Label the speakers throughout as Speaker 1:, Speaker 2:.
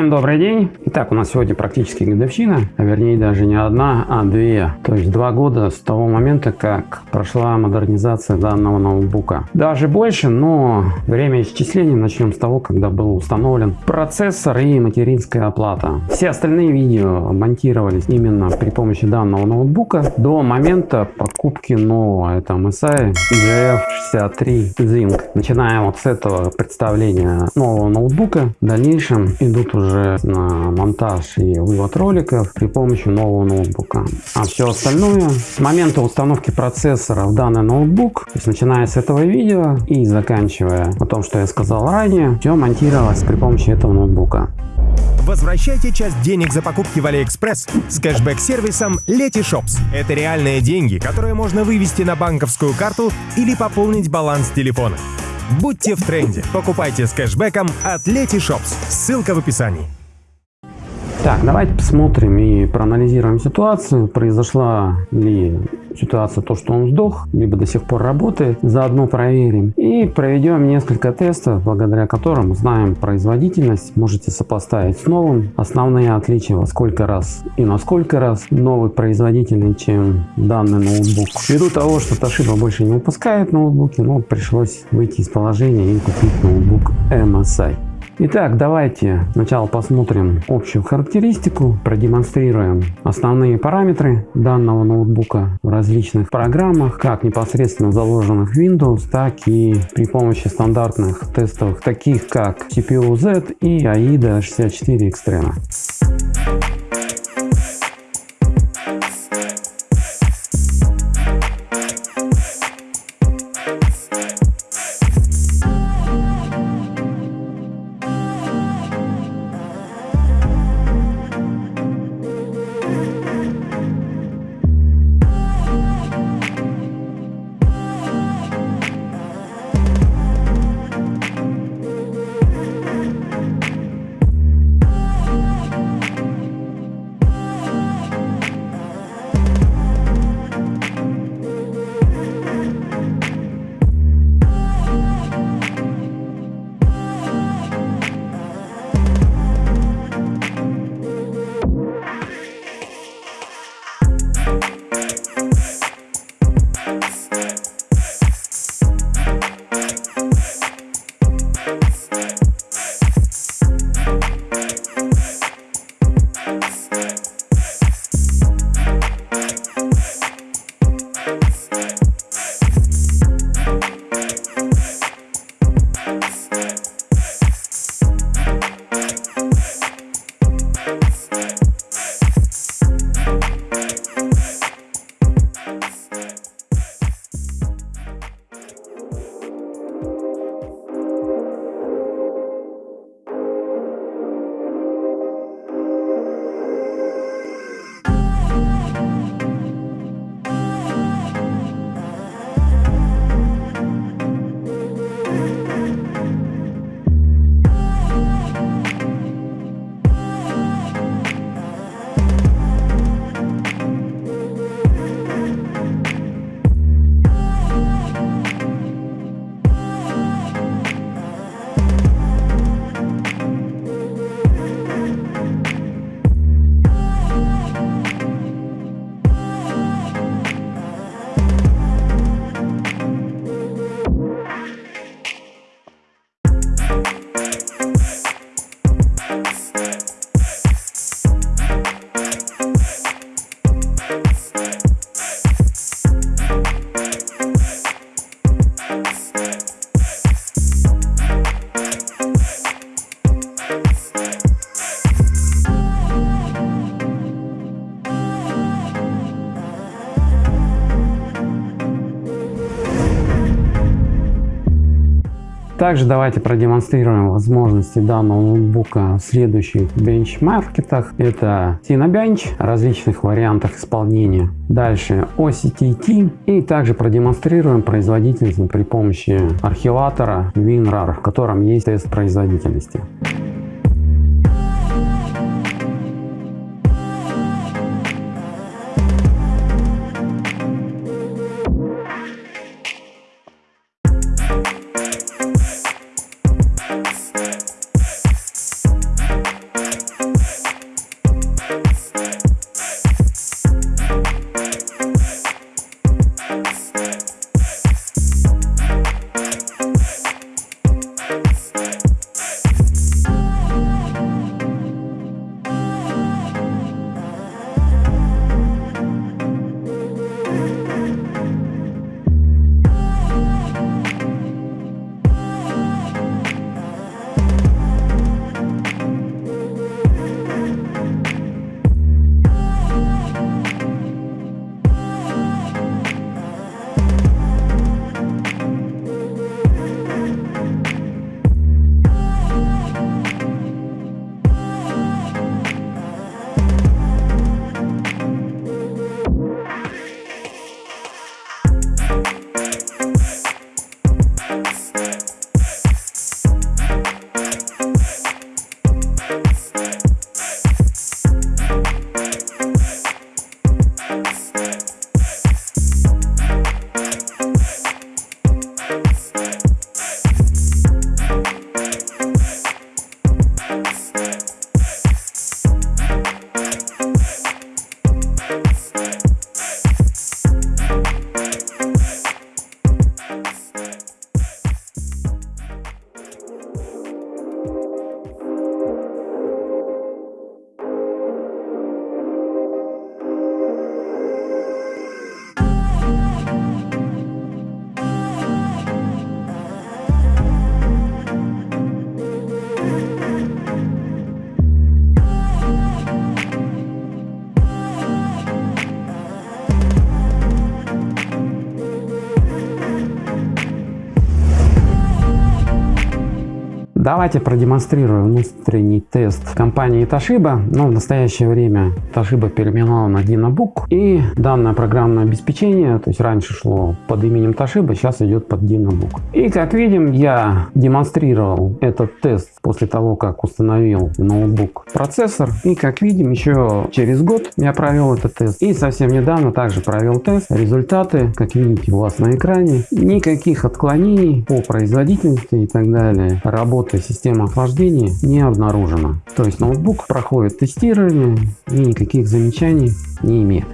Speaker 1: Всем добрый день! Итак, у нас сегодня практически годовщина, а вернее даже не одна, а две. То есть два года с того момента, как прошла модернизация данного ноутбука. Даже больше, но время исчисления начнем с того, когда был установлен процессор и материнская оплата. Все остальные видео монтировались именно при помощи данного ноутбука до момента покупки нового. Это MSI GF63 Zinc. Начинаем вот с этого представления нового ноутбука. В дальнейшем идут уже на монтаж и вывод роликов при помощи нового ноутбука. А все остальное с момента установки процессора в данный ноутбук, то есть начиная с этого видео и заканчивая о том, что я сказал ранее, все монтировалось при помощи этого ноутбука.
Speaker 2: Возвращайте часть денег за покупки в AliExpress с кэшбэк-сервисом Letyshops. Это реальные деньги, которые можно вывести на банковскую карту или пополнить баланс телефона. Будьте в тренде. Покупайте с кэшбэком от Letyshops. Ссылка в описании.
Speaker 1: Так, давайте посмотрим и проанализируем ситуацию. Произошла ли ситуация то, что он сдох, либо до сих пор работает. Заодно проверим. И проведем несколько тестов, благодаря которым узнаем производительность. Можете сопоставить с новым. Основные отличия во сколько раз и на сколько раз новый производительный, чем данный ноутбук. Ввиду того, что Toshiba больше не выпускает ноутбуки, но пришлось выйти из положения и купить ноутбук MSI. Итак, давайте сначала посмотрим общую характеристику, продемонстрируем основные параметры данного ноутбука в различных программах, как непосредственно заложенных Windows, так и при помощи стандартных тестовых, таких как CPU-Z и AIDA 64 Extreme. Также давайте продемонстрируем возможности данного ноутбука в следующих бенчмаркетах. Это Cinebench, различных вариантах исполнения. Дальше OCTT и также продемонстрируем производительность при помощи архиватора WinRAR, в котором есть тест производительности. Давайте продемонстрирую внутренний тест компании Toshiba. Но в настоящее время Toshiba переименовала на Dynabook. И данное программное обеспечение, то есть раньше шло под именем Toshiba, сейчас идет под Dynabook. И как видим, я демонстрировал этот тест после того, как установил ноутбук процессор. И как видим, еще через год я провел этот тест. И совсем недавно также провел тест. Результаты, как видите, у вас на экране. Никаких отклонений по производительности и так далее. Работы системы охлаждения не обнаружено. То есть ноутбук проходит тестирование и никаких замечаний не имеет.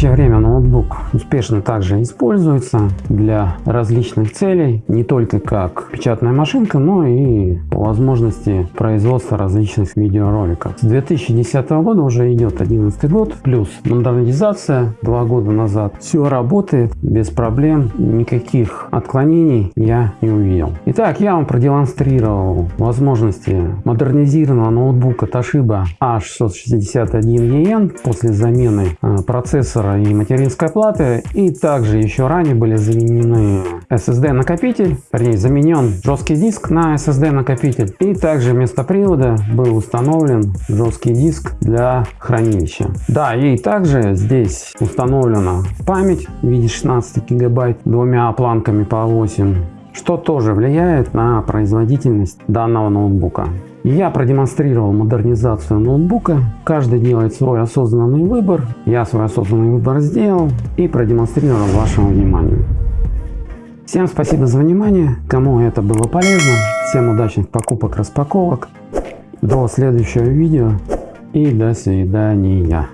Speaker 1: Настоящее время ноутбук успешно также используется для различных целей, не только как печатная машинка, но и по возможности производства различных видеороликов. С 2010 года уже идет 11 год, плюс модернизация два года назад. Все работает без проблем, никаких отклонений я не увидел. Итак, я вам продемонстрировал возможности модернизированного ноутбука Toshiba A661EN после замены э, процессора и материнской платы. И также еще ранее были заменены SSD накопитель, вернее заменен жесткий диск на SSD накопитель. И также вместо привода был установлен жесткий диск для хранилища. Да, и также здесь установлена память в виде 16 гигабайт двумя планками по 8 что тоже влияет на производительность данного ноутбука. Я продемонстрировал модернизацию ноутбука. Каждый делает свой осознанный выбор. Я свой осознанный выбор сделал и продемонстрировал вашему вниманию. Всем спасибо за внимание. Кому это было полезно. Всем удачных покупок, распаковок. До следующего видео и до свидания.